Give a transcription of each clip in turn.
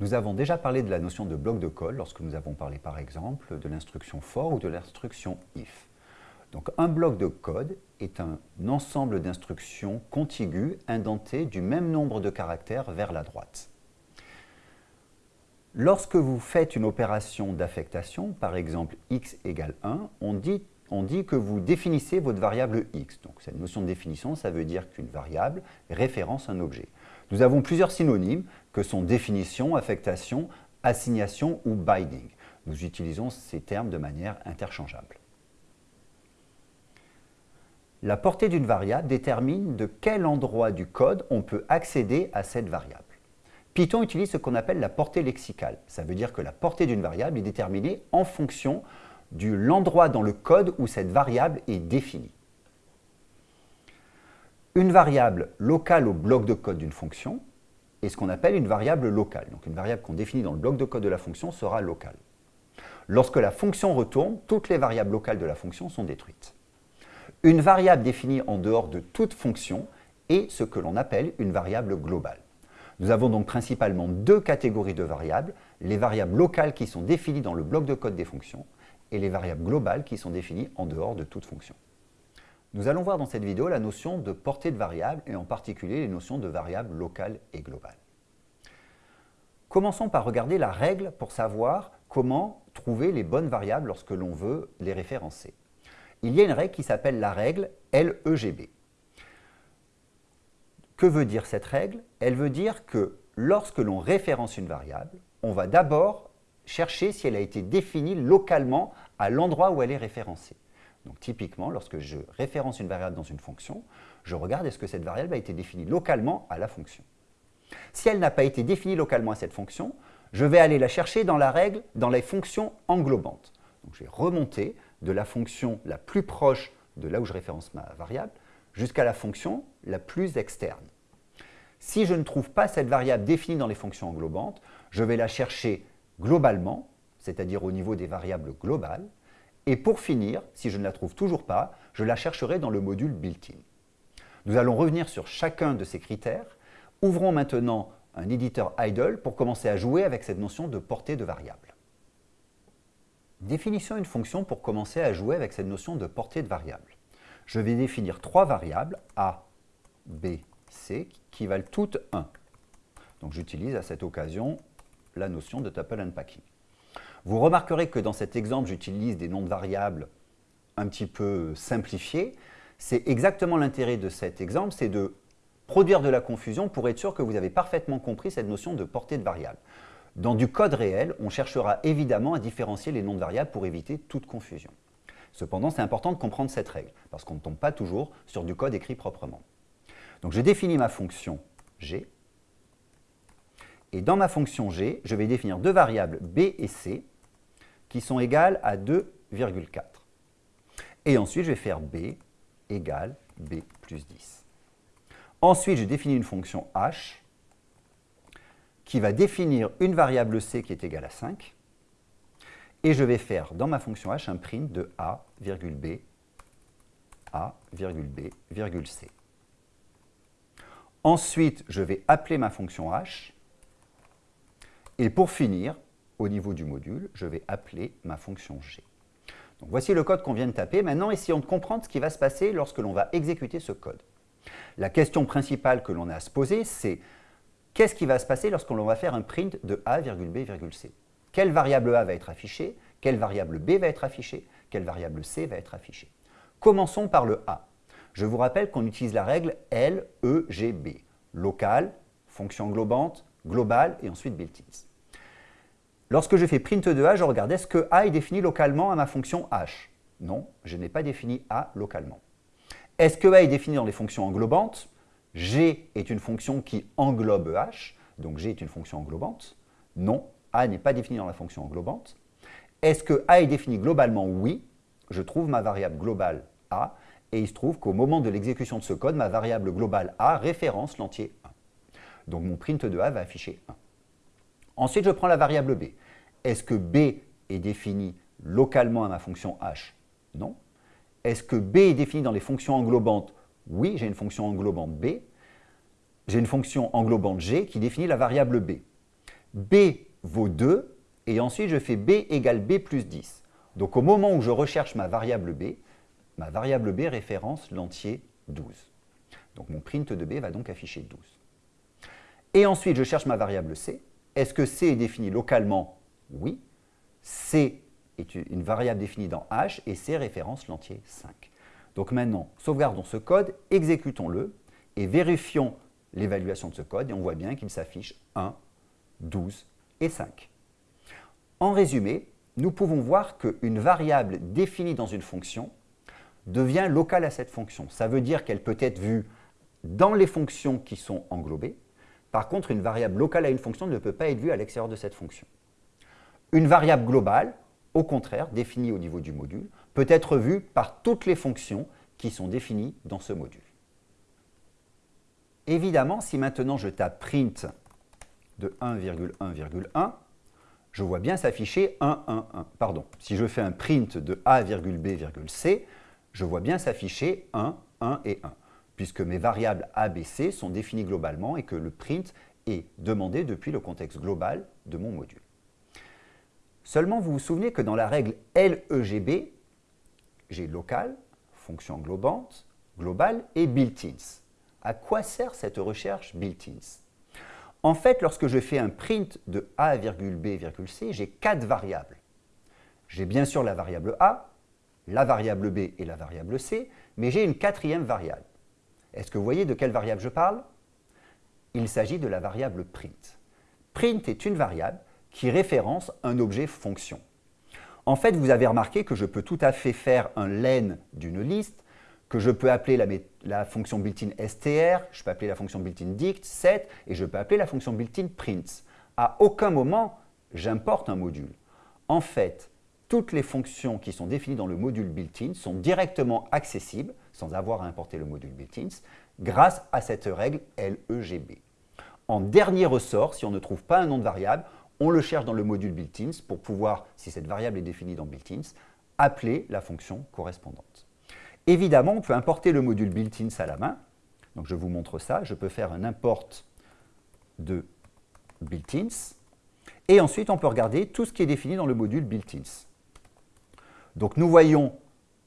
Nous avons déjà parlé de la notion de bloc de code lorsque nous avons parlé par exemple de l'instruction for ou de l'instruction if. Donc un bloc de code est un ensemble d'instructions contiguës indentées du même nombre de caractères vers la droite. Lorsque vous faites une opération d'affectation, par exemple x égale 1, on dit, on dit, que vous définissez votre variable x. Donc cette notion de définition, ça veut dire qu'une variable référence un objet. Nous avons plusieurs synonymes que sont définition, affectation, assignation ou binding. Nous utilisons ces termes de manière interchangeable. La portée d'une variable détermine de quel endroit du code on peut accéder à cette variable. Python utilise ce qu'on appelle la portée lexicale. Ça veut dire que la portée d'une variable est déterminée en fonction de l'endroit dans le code où cette variable est définie. Une variable locale au bloc de code d'une fonction est ce qu'on appelle une variable locale. Donc une variable qu'on définit dans le bloc de code de la fonction sera locale. Lorsque la fonction retourne, toutes les variables locales de la fonction sont détruites. Une variable définie en dehors de toute fonction est ce que l'on appelle une variable globale. Nous avons donc principalement deux catégories de variables, les variables locales qui sont définies dans le bloc de code des fonctions et les variables globales qui sont définies en dehors de toute fonction. Nous allons voir dans cette vidéo la notion de portée de variable et en particulier les notions de variables locales et globales. Commençons par regarder la règle pour savoir comment trouver les bonnes variables lorsque l'on veut les référencer. Il y a une règle qui s'appelle la règle LEGB. Que veut dire cette règle? Elle veut dire que lorsque l'on référence une variable, on va d'abord chercher si elle a été définie localement à l'endroit où elle est référencée. Donc typiquement, lorsque je référence une variable dans une fonction, je regarde est-ce que cette variable a été définie localement à la fonction. Si elle n'a pas été définie localement à cette fonction, je vais aller la chercher dans la règle, dans les fonctions englobantes. Donc je vais remonter de la fonction la plus proche de là où je référence ma variable jusqu'à la fonction la plus externe. Si je ne trouve pas cette variable définie dans les fonctions englobantes, je vais la chercher globalement, c'est-à-dire au niveau des variables globales, et pour finir, si je ne la trouve toujours pas, je la chercherai dans le module built-in. Nous allons revenir sur chacun de ces critères. Ouvrons maintenant un éditeur idle pour commencer à jouer avec cette notion de portée de variable. Définissons une fonction pour commencer à jouer avec cette notion de portée de variable. Je vais définir trois variables, a, b, C qui valent toutes 1. Donc j'utilise à cette occasion la notion de tuple unpacking. Vous remarquerez que dans cet exemple, j'utilise des noms de variables un petit peu simplifiés. C'est exactement l'intérêt de cet exemple, c'est de produire de la confusion pour être sûr que vous avez parfaitement compris cette notion de portée de variable. Dans du code réel, on cherchera évidemment à différencier les noms de variables pour éviter toute confusion. Cependant, c'est important de comprendre cette règle, parce qu'on ne tombe pas toujours sur du code écrit proprement. Donc je définis ma fonction g, et dans ma fonction g, je vais définir deux variables b et c qui sont égales à 2,4. Et ensuite, je vais faire b égale b plus 10. Ensuite, je définis une fonction h qui va définir une variable c qui est égale à 5. Et je vais faire dans ma fonction h un print de a, b, a, b, c. Ensuite, je vais appeler ma fonction h. Et pour finir, au niveau du module, je vais appeler ma fonction g. Voici le code qu'on vient de taper. Maintenant, essayons de comprendre ce qui va se passer lorsque l'on va exécuter ce code. La question principale que l'on a à se poser, c'est qu'est-ce qui va se passer lorsqu'on va faire un print de a, b, c? Quelle variable a va être affichée? Quelle variable b va être affichée? Quelle variable c va être affichée? Commençons par le a. Je vous rappelle qu'on utilise la règle LEGB, local, fonction englobante, globale et ensuite built-ins. Lorsque je fais print de a, je regarde est-ce que a est défini localement à ma fonction h? Non, je n'ai pas défini a localement. Est-ce que a est défini dans les fonctions englobantes? G est une fonction qui englobe h, donc G est une fonction englobante. Non, a n'est pas défini dans la fonction englobante. Est-ce que a est défini globalement? Oui, je trouve ma variable globale a, et il se trouve qu'au moment de l'exécution de ce code, ma variable globale A référence l'entier 1. Donc mon print de A va afficher 1. Ensuite, je prends la variable B. Est-ce que B est défini localement à ma fonction h? Non. Est-ce que B est défini dans les fonctions englobantes? Oui, j'ai une fonction englobante B. J'ai une fonction englobante G qui définit la variable B. b vaut 2, et ensuite je fais b égale b plus 10. Donc au moment où je recherche ma variable b, ma variable b référence l'entier 12. Donc mon print de b va donc afficher 12. Et ensuite, je cherche ma variable c. Est-ce que c est défini localement Oui. c est une variable définie dans h et c référence l'entier 5. Donc maintenant, sauvegardons ce code, exécutons-le et vérifions l'évaluation de ce code et on voit bien qu'il s'affiche 1, 12 et 5. En résumé, nous pouvons voir qu'une variable définie dans une fonction devient locale à cette fonction. Ça veut dire qu'elle peut être vue dans les fonctions qui sont englobées. Par contre, une variable locale à une fonction ne peut pas être vue à l'extérieur de cette fonction. Une variable globale, au contraire, définie au niveau du module, peut être vue par toutes les fonctions qui sont définies dans ce module. Évidemment, si maintenant je tape print de 1,1,1, je vois bien s'afficher 1, 1, 1. Pardon, si je fais un print de a,b,c, je vois bien s'afficher 1, 1 et 1, puisque mes variables a, b, c sont définies globalement et que le print est demandé depuis le contexte global de mon module. Seulement, vous vous souvenez que dans la règle LEGB, j'ai local, fonction englobante, globale et built-ins. À quoi sert cette recherche built-ins? En fait, lorsque je fais un print de a, b, c, j'ai quatre variables. J'ai bien sûr la variable a, la variable b et la variable c, mais j'ai une quatrième variable. Est-ce que vous voyez de quelle variable je parle? Il s'agit de la variable print. Print est une variable qui référence un objet fonction. En fait, vous avez remarqué que je peux tout à fait faire un len d'une liste, que je peux appeler la, fonction built-in str, je peux appeler la fonction built-in dict, set, et je peux appeler la fonction built-in print. À aucun moment, j'importe un module. En fait, toutes les fonctions qui sont définies dans le module built-in sont directement accessibles, sans avoir à importer le module built-in, grâce à cette règle LEGB. En dernier ressort, si on ne trouve pas un nom de variable, on le cherche dans le module built-in pour pouvoir, si cette variable est définie dans built-in, appeler la fonction correspondante. Évidemment, on peut importer le module built-in à la main. Donc je vous montre ça. Je peux faire un import de built-ins. Et ensuite, on peut regarder tout ce qui est défini dans le module built-ins. Donc nous voyons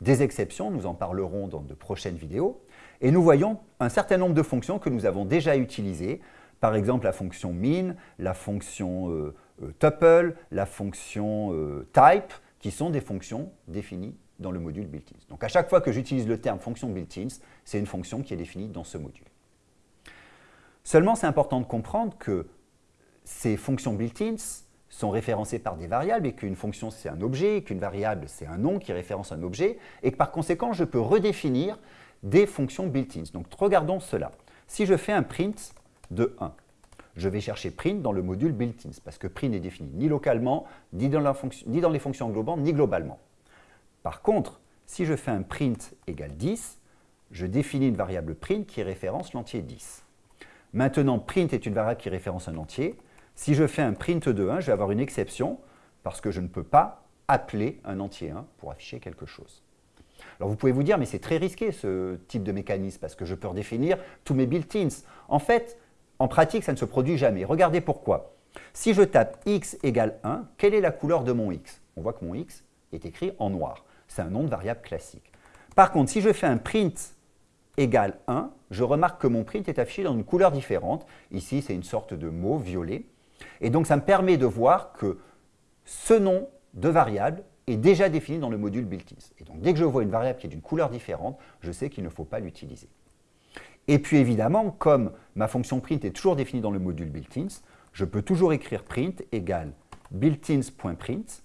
des exceptions, nous en parlerons dans de prochaines vidéos, et nous voyons un certain nombre de fonctions que nous avons déjà utilisées, par exemple la fonction min, la fonction euh, euh, tuple, la fonction euh, type, qui sont des fonctions définies dans le module built-ins. Donc à chaque fois que j'utilise le terme fonction built-ins, c'est une fonction qui est définie dans ce module. Seulement, c'est important de comprendre que ces fonctions built-ins sont référencées par des variables et qu'une fonction c'est un objet, qu'une variable c'est un nom qui référence un objet et que par conséquent je peux redéfinir des fonctions built-ins. Donc regardons cela. Si je fais un print de 1, je vais chercher print dans le module built-ins parce que print n'est défini ni localement, ni dans, ni dans les fonctions englobantes, ni globalement. Par contre, si je fais un print égale 10, je définis une variable print qui référence l'entier 10. Maintenant, print est une variable qui référence un entier. Si je fais un print de 1, je vais avoir une exception parce que je ne peux pas appeler un entier 1 pour afficher quelque chose. Alors vous pouvez vous dire, mais c'est très risqué ce type de mécanisme parce que je peux redéfinir tous mes built-ins. En fait, en pratique, ça ne se produit jamais. Regardez pourquoi. Si je tape x égale 1, quelle est la couleur de mon x? On voit que mon x est écrit en noir. C'est un nom de variable classique. Par contre, si je fais un print égale 1, je remarque que mon print est affiché dans une couleur différente. Ici, c'est une sorte de mot violet. Et donc, ça me permet de voir que ce nom de variable est déjà défini dans le module built-in. Et donc, dès que je vois une variable qui est d'une couleur différente, je sais qu'il ne faut pas l'utiliser. Et puis, évidemment, comme ma fonction print est toujours définie dans le module built-in, je peux toujours écrire print égale built-ins.print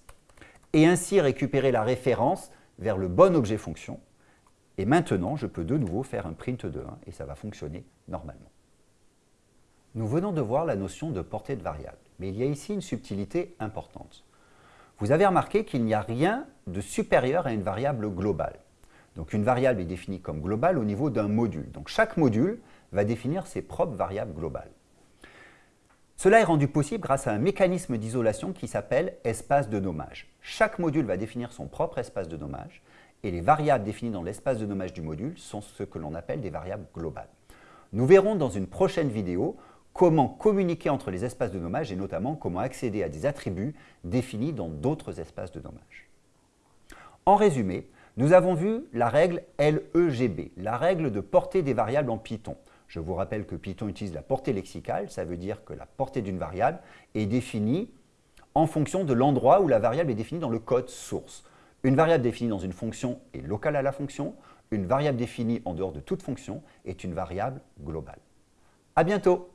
et ainsi récupérer la référence vers le bon objet fonction. Et maintenant, je peux de nouveau faire un print de 1 et ça va fonctionner normalement. Nous venons de voir la notion de portée de variable, mais il y a ici une subtilité importante. Vous avez remarqué qu'il n'y a rien de supérieur à une variable globale. Donc une variable est définie comme globale au niveau d'un module. Donc chaque module va définir ses propres variables globales. Cela est rendu possible grâce à un mécanisme d'isolation qui s'appelle espace de nommage. Chaque module va définir son propre espace de nommage et les variables définies dans l'espace de nommage du module sont ce que l'on appelle des variables globales. Nous verrons dans une prochaine vidéo comment communiquer entre les espaces de nommage et notamment comment accéder à des attributs définis dans d'autres espaces de nommage. En résumé, nous avons vu la règle LEGB, la règle de portée des variables en Python. Je vous rappelle que Python utilise la portée lexicale, ça veut dire que la portée d'une variable est définie en fonction de l'endroit où la variable est définie dans le code source. Une variable définie dans une fonction est locale à la fonction, une variable définie en dehors de toute fonction est une variable globale. À bientôt